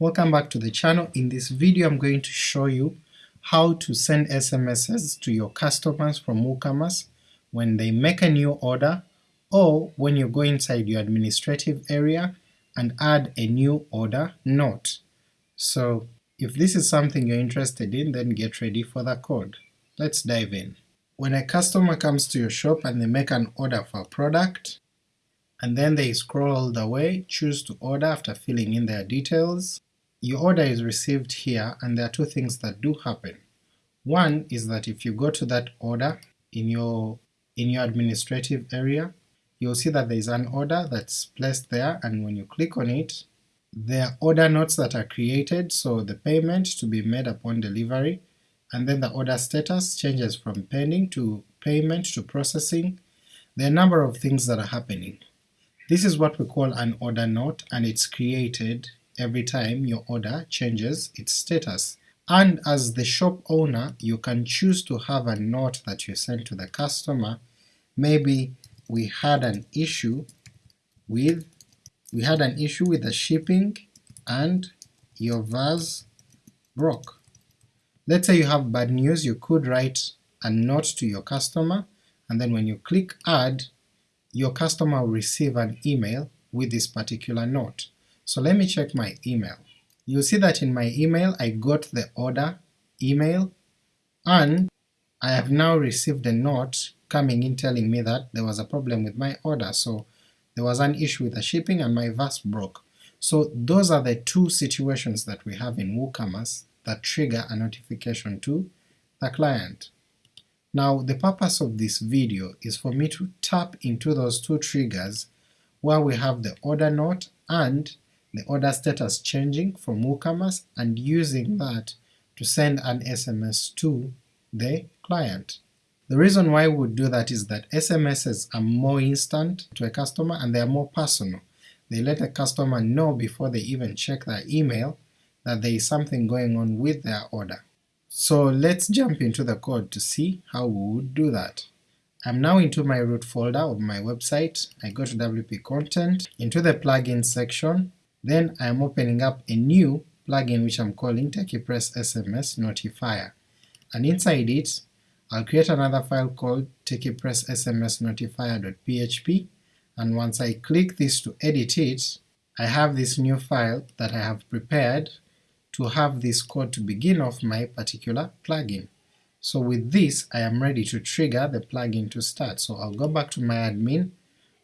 Welcome back to the channel. In this video I'm going to show you how to send SMSs to your customers from WooCommerce when they make a new order or when you go inside your administrative area and add a new order note. So if this is something you're interested in then get ready for the code. Let's dive in. When a customer comes to your shop and they make an order for a product, and then they scroll all the way, choose to order after filling in their details, your order is received here and there are two things that do happen. One is that if you go to that order in your in your administrative area, you'll see that there is an order that's placed there and when you click on it, there are order notes that are created, so the payment to be made upon delivery, and then the order status changes from pending to payment to processing. There are a number of things that are happening. This is what we call an order note and it's created every time your order changes its status. And as the shop owner you can choose to have a note that you send to the customer, maybe we had an issue with we had an issue with the shipping and your vase broke. Let's say you have bad news, you could write a note to your customer, and then when you click add, your customer will receive an email with this particular note. So let me check my email. You'll see that in my email I got the order email, and I have now received a note coming in telling me that there was a problem with my order, so there was an issue with the shipping and my vase broke. So those are the two situations that we have in WooCommerce that trigger a notification to the client. Now the purpose of this video is for me to tap into those two triggers where we have the order note and the order status changing from WooCommerce and using that to send an SMS to the client. The reason why we would do that is that SMSs are more instant to a customer and they are more personal. They let a customer know before they even check their email that there is something going on with their order. So let's jump into the code to see how we would do that. I'm now into my root folder of my website, I go to WP Content, into the plugin section, then I'm opening up a new plugin which I'm calling TechiePress SMS Notifier, and inside it I'll create another file called techiepress_sms_notifier.php and once I click this to edit it, I have this new file that I have prepared to have this code to begin off my particular plugin. So with this I am ready to trigger the plugin to start, so I'll go back to my admin,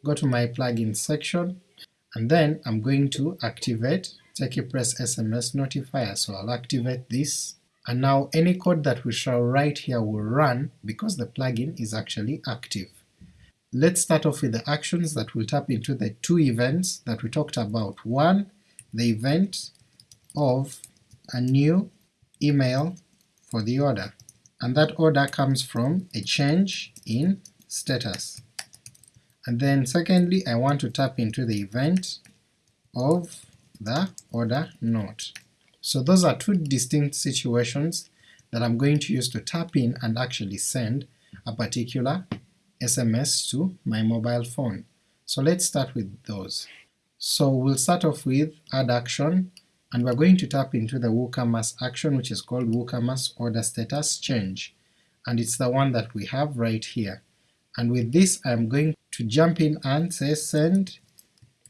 go to my plugin section, and then I'm going to activate TechiePress SMS notifier, so I'll activate this and now any code that we shall write here will run because the plugin is actually active. Let's start off with the actions that will tap into the two events that we talked about. One, the event of a new email for the order, and that order comes from a change in status. And then secondly I want to tap into the event of the order note. So those are two distinct situations that I'm going to use to tap in and actually send a particular SMS to my mobile phone. So let's start with those. So we'll start off with add action, and we're going to tap into the WooCommerce action which is called WooCommerce order status change, and it's the one that we have right here. And with this I'm going to jump in and say send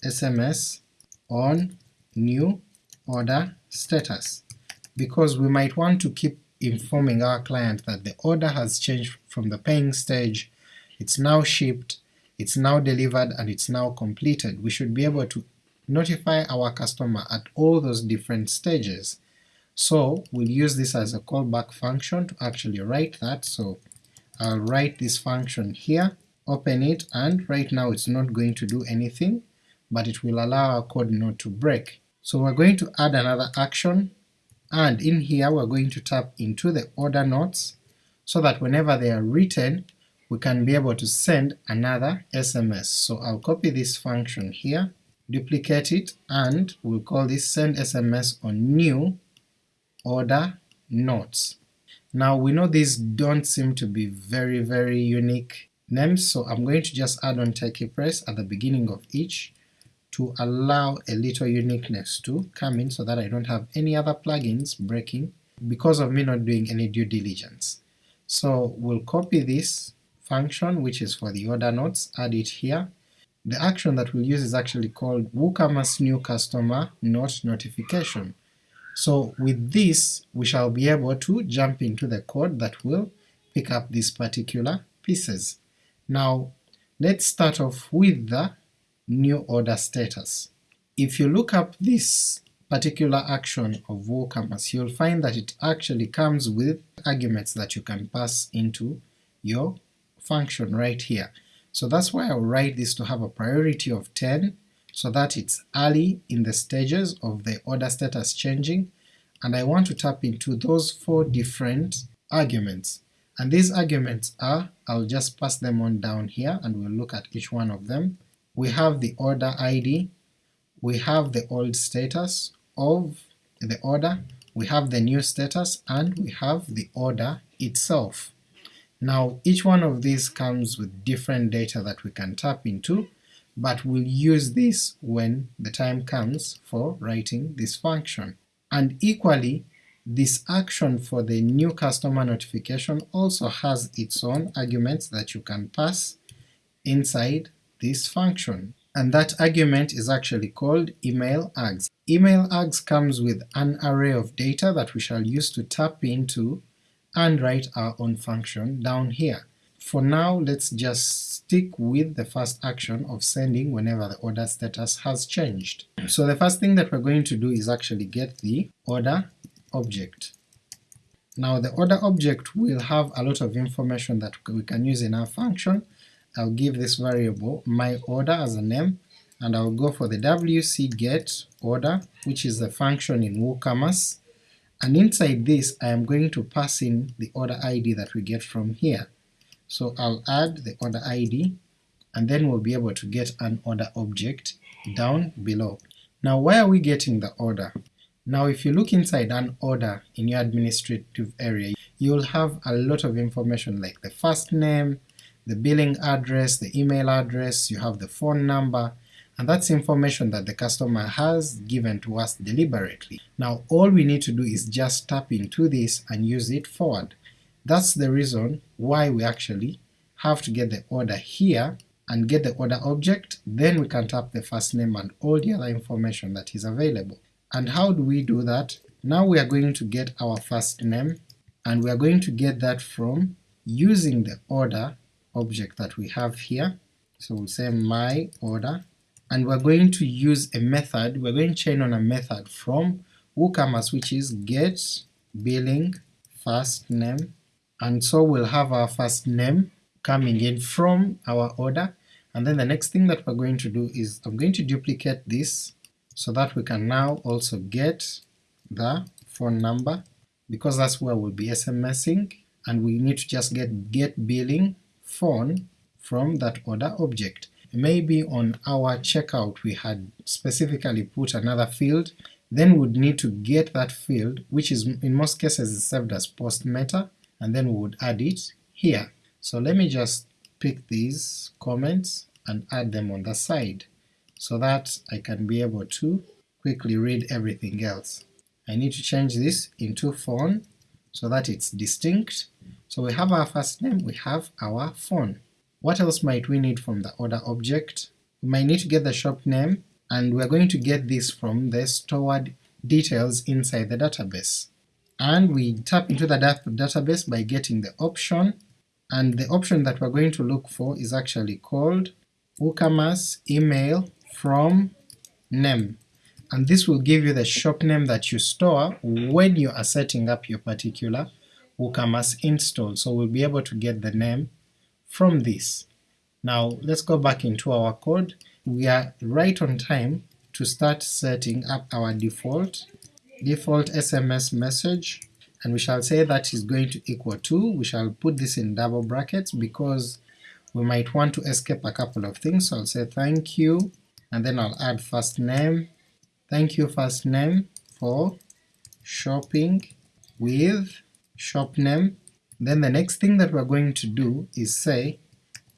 SMS on new order status, because we might want to keep informing our client that the order has changed from the paying stage, it's now shipped, it's now delivered, and it's now completed. We should be able to notify our customer at all those different stages. So we'll use this as a callback function to actually write that, so I'll write this function here, open it, and right now it's not going to do anything, but it will allow our code not to break. So we're going to add another action, and in here we're going to tap into the order notes so that whenever they are written we can be able to send another SMS. So I'll copy this function here, duplicate it, and we'll call this send SMS on new order notes. Now we know these don't seem to be very very unique names, so I'm going to just add on TechiePress at the beginning of each to allow a little uniqueness to come in so that I don't have any other plugins breaking because of me not doing any due diligence. So we'll copy this function which is for the order notes, add it here. The action that we'll use is actually called WooCommerce new customer note notification. So with this we shall be able to jump into the code that will pick up these particular pieces. Now let's start off with the new order status. If you look up this particular action of WooCommerce, you'll find that it actually comes with arguments that you can pass into your function right here. So that's why I'll write this to have a priority of 10, so that it's early in the stages of the order status changing, and I want to tap into those four different arguments. And these arguments are, I'll just pass them on down here and we'll look at each one of them. We have the order ID, we have the old status of the order, we have the new status, and we have the order itself. Now each one of these comes with different data that we can tap into, but we'll use this when the time comes for writing this function. And equally, this action for the new customer notification also has its own arguments that you can pass inside this function, and that argument is actually called email args. Email args comes with an array of data that we shall use to tap into and write our own function down here. For now let's just stick with the first action of sending whenever the order status has changed. So the first thing that we're going to do is actually get the order object. Now the order object will have a lot of information that we can use in our function. I'll give this variable my order as a name, and I'll go for the wc get order, which is the function in WooCommerce, and inside this I am going to pass in the order ID that we get from here. So I'll add the order ID, and then we'll be able to get an order object down below. Now why are we getting the order? Now if you look inside an order in your administrative area, you'll have a lot of information like the first name, the billing address, the email address, you have the phone number, and that's information that the customer has given to us deliberately. Now all we need to do is just tap into this and use it forward. That's the reason why we actually have to get the order here and get the order object, then we can tap the first name and all the other information that is available. And how do we do that? Now we are going to get our first name, and we are going to get that from using the order object that we have here. So we'll say my order, and we're going to use a method, we're going to chain on a method from WooCommerce which is get billing first name, and so we'll have our first name coming in from our order, and then the next thing that we're going to do is I'm going to duplicate this so that we can now also get the phone number because that's where we'll be SMSing and we need to just get get billing phone from that order object. Maybe on our checkout we had specifically put another field, then we'd need to get that field, which is in most cases is served as post meta, and then we would add it here. So let me just pick these comments and add them on the side so that I can be able to quickly read everything else. I need to change this into phone so that it's distinct. So we have our first name, we have our phone. What else might we need from the order object? We might need to get the shop name, and we're going to get this from the stored details inside the database. And we tap into the database by getting the option, and the option that we're going to look for is actually called WooCommerce email from name and this will give you the shop name that you store when you are setting up your particular WooCommerce install, so we'll be able to get the name from this. Now let's go back into our code. We are right on time to start setting up our default, default SMS message, and we shall say that is going to equal to, we shall put this in double brackets because we might want to escape a couple of things, so I'll say thank you and then I'll add first name, thank you first name for shopping with shop name. Then the next thing that we're going to do is say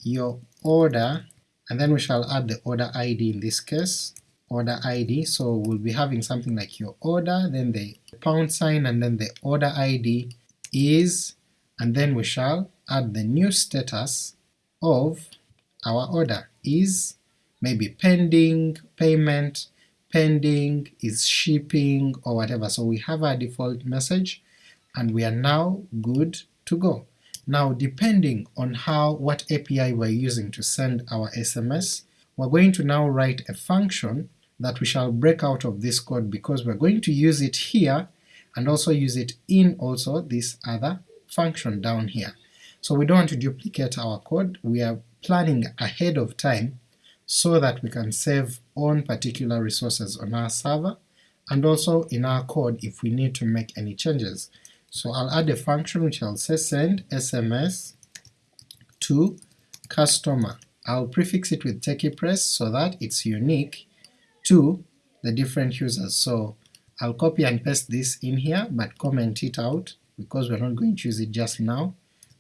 your order, and then we shall add the order ID in this case, order id, so we'll be having something like your order, then the pound sign, and then the order id is, and then we shall add the new status of our order is maybe pending, payment, pending, is shipping, or whatever. So we have our default message, and we are now good to go. Now depending on how what API we're using to send our SMS, we're going to now write a function that we shall break out of this code because we're going to use it here and also use it in also this other function down here. So we don't want to duplicate our code, we are planning ahead of time so that we can save on particular resources on our server and also in our code if we need to make any changes. So I'll add a function which I'll say send SMS to customer. I'll prefix it with TechiePress so that it's unique to the different users. So I'll copy and paste this in here but comment it out because we're not going to use it just now,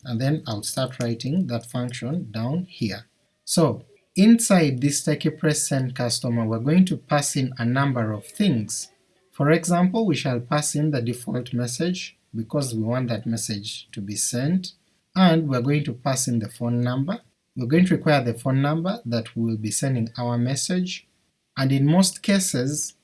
and then I'll start writing that function down here. So inside this TechiePress send customer we're going to pass in a number of things. For example, we shall pass in the default message because we want that message to be sent, and we're going to pass in the phone number. We're going to require the phone number that we will be sending our message, and in most cases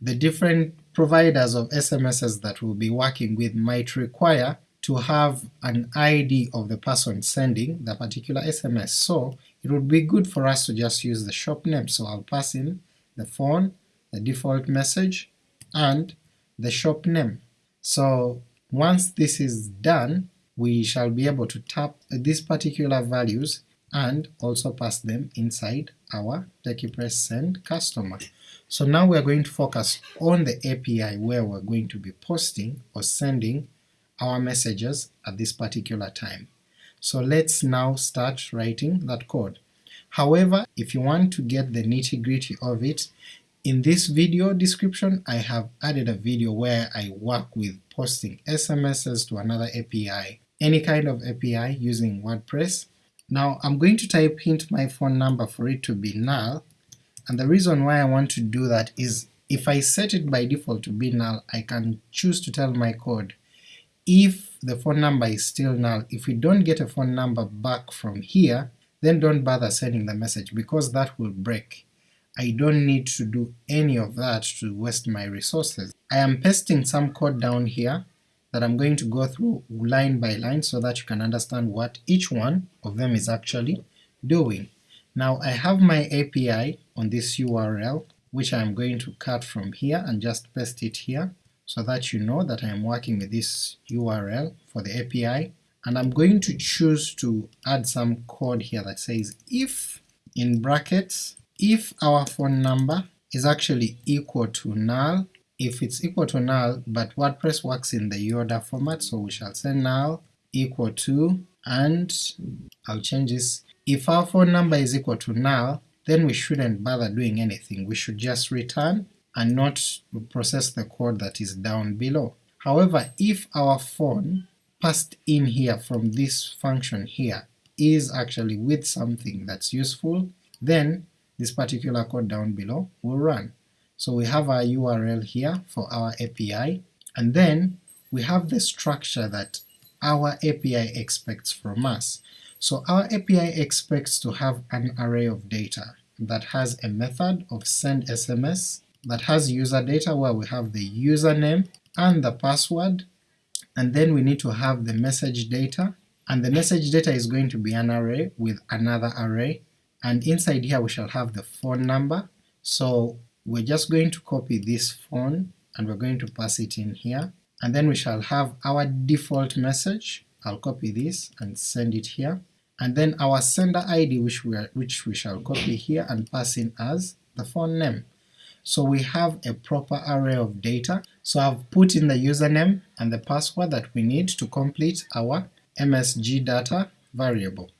the different providers of SMSs that we'll be working with might require to have an ID of the person sending the particular SMS, so it would be good for us to just use the shop name, so I'll pass in the phone, the default message, and the shop name. So once this is done, we shall be able to tap these particular values and also pass them inside our TechiePress send customer. So now we are going to focus on the API where we're going to be posting or sending our messages at this particular time. So let's now start writing that code. However, if you want to get the nitty gritty of it, in this video description I have added a video where I work with posting SMSs to another API, any kind of API using WordPress. Now I'm going to type hint my phone number for it to be null, and the reason why I want to do that is if I set it by default to be null, I can choose to tell my code if the phone number is still null, if we don't get a phone number back from here, then don't bother sending the message because that will break. I don't need to do any of that to waste my resources. I am pasting some code down here that I'm going to go through line by line so that you can understand what each one of them is actually doing. Now I have my API on this URL which I'm going to cut from here and just paste it here so that you know that I am working with this URL for the API, and I'm going to choose to add some code here that says if in brackets if our phone number is actually equal to null, if it's equal to null, but WordPress works in the Yoda format, so we shall say null equal to, and I'll change this, if our phone number is equal to null, then we shouldn't bother doing anything, we should just return and not process the code that is down below. However, if our phone passed in here from this function here is actually with something that's useful, then this particular code down below will run. So we have our URL here for our API, and then we have the structure that our API expects from us. So our API expects to have an array of data that has a method of send SMS that has user data where we have the username and the password, and then we need to have the message data, and the message data is going to be an array with another array, and inside here we shall have the phone number, so we're just going to copy this phone and we're going to pass it in here, and then we shall have our default message, I'll copy this and send it here, and then our sender ID which we, are, which we shall copy here and pass in as the phone name. So we have a proper array of data, so I've put in the username and the password that we need to complete our MSG data variable.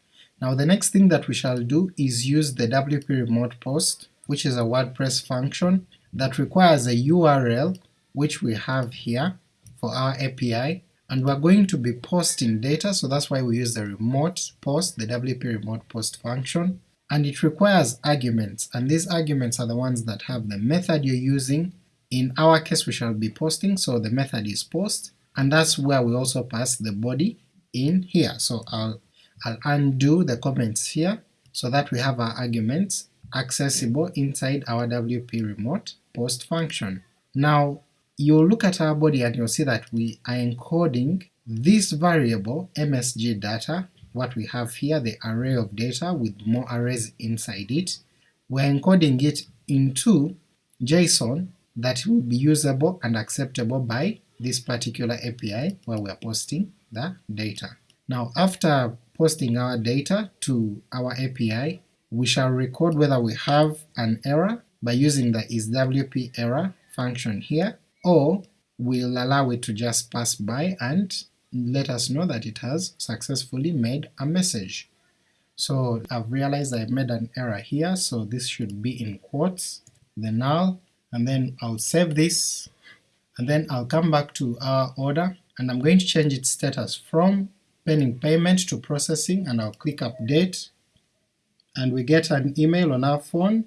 Now the next thing that we shall do is use the WP remote post, which is a WordPress function that requires a URL which we have here for our API, and we're going to be posting data, so that's why we use the remote post, the WP remote post function, and it requires arguments, and these arguments are the ones that have the method you're using. In our case we shall be posting, so the method is post, and that's where we also pass the body in here. So I'll, I'll undo the comments here so that we have our arguments accessible inside our WP remote post function. Now you'll look at our body and you'll see that we are encoding this variable msg data, what we have here, the array of data with more arrays inside it, we're encoding it into JSON that will be usable and acceptable by this particular API where we are posting the data. Now after posting our data to our API, we shall record whether we have an error by using the isWP_error function here, or we'll allow it to just pass by and let us know that it has successfully made a message. So I've realized I've made an error here, so this should be in quotes, the null, and then I'll save this, and then I'll come back to our order, and I'm going to change its status from pending payment to processing, and I'll click update, and we get an email on our phone,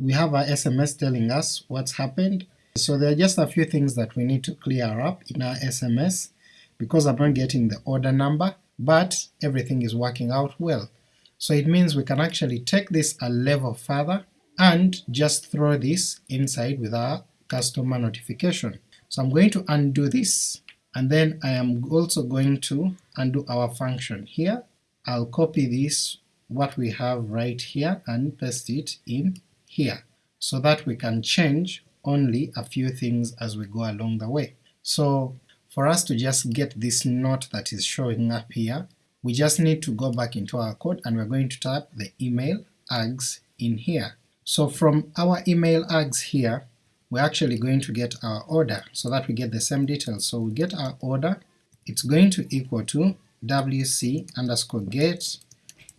we have our SMS telling us what's happened, so there are just a few things that we need to clear up in our SMS, because I'm not getting the order number, but everything is working out well. So it means we can actually take this a level further and just throw this inside with our customer notification. So I'm going to undo this, and then I am also going to undo our function here. I'll copy this, what we have right here, and paste it in here, so that we can change only a few things as we go along the way. So for us to just get this note that is showing up here, we just need to go back into our code and we're going to type the email args in here. So from our email args here, we're actually going to get our order so that we get the same details. So we get our order, it's going to equal to wc underscore get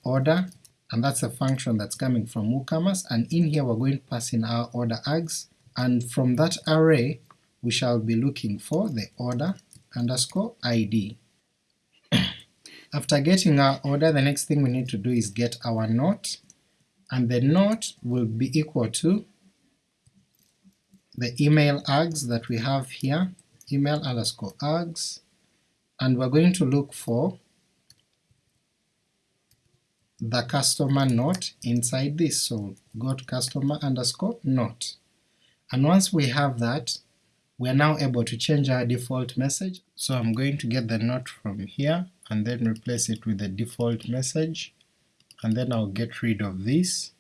order, and that's a function that's coming from WooCommerce, and in here we're going to pass in our order args, and from that array we shall be looking for the order underscore id. After getting our order, the next thing we need to do is get our note, and the note will be equal to the email args that we have here, email underscore args, and we're going to look for the customer note inside this, so got customer underscore note. And once we have that, we are now able to change our default message, so I'm going to get the note from here and then replace it with the default message, and then I'll get rid of this.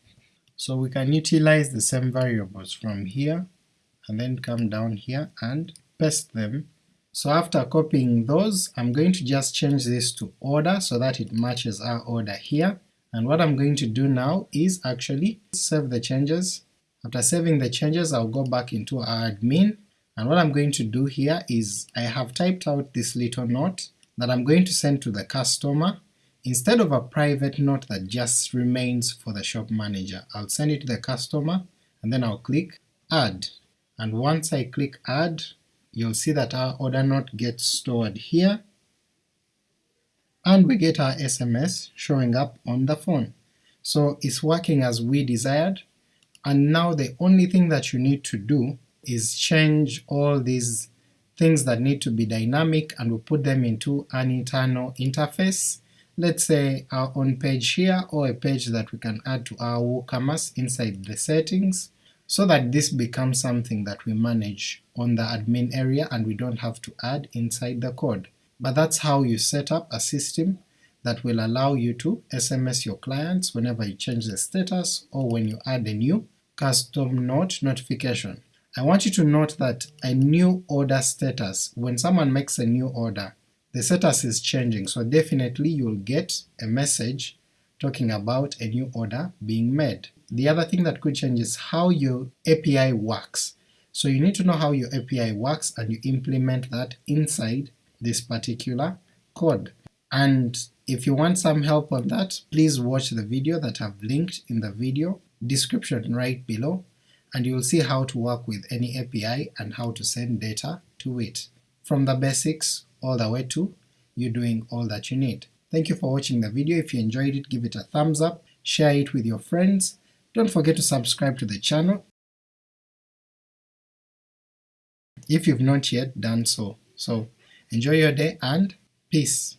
So we can utilize the same variables from here, and then come down here and paste them. So after copying those, I'm going to just change this to order so that it matches our order here, and what I'm going to do now is actually save the changes. After saving the changes I'll go back into our admin, and what I'm going to do here is I have typed out this little note that I'm going to send to the customer instead of a private note that just remains for the shop manager. I'll send it to the customer and then I'll click add, and once I click add you'll see that our order note gets stored here, and we get our SMS showing up on the phone. So it's working as we desired, and now the only thing that you need to do is change all these things that need to be dynamic and we put them into an internal interface, let's say our own page here or a page that we can add to our WooCommerce inside the settings, so that this becomes something that we manage on the admin area and we don't have to add inside the code. But that's how you set up a system that will allow you to SMS your clients whenever you change the status or when you add a new custom note notification. I want you to note that a new order status, when someone makes a new order, the status is changing, so definitely you'll get a message talking about a new order being made. The other thing that could change is how your API works. So you need to know how your API works and you implement that inside this particular code. And if you want some help on that, please watch the video that I've linked in the video description right below and you'll see how to work with any API and how to send data to it, from the basics all the way to you doing all that you need. Thank you for watching the video, if you enjoyed it give it a thumbs up, share it with your friends, don't forget to subscribe to the channel if you've not yet done so. So enjoy your day and peace!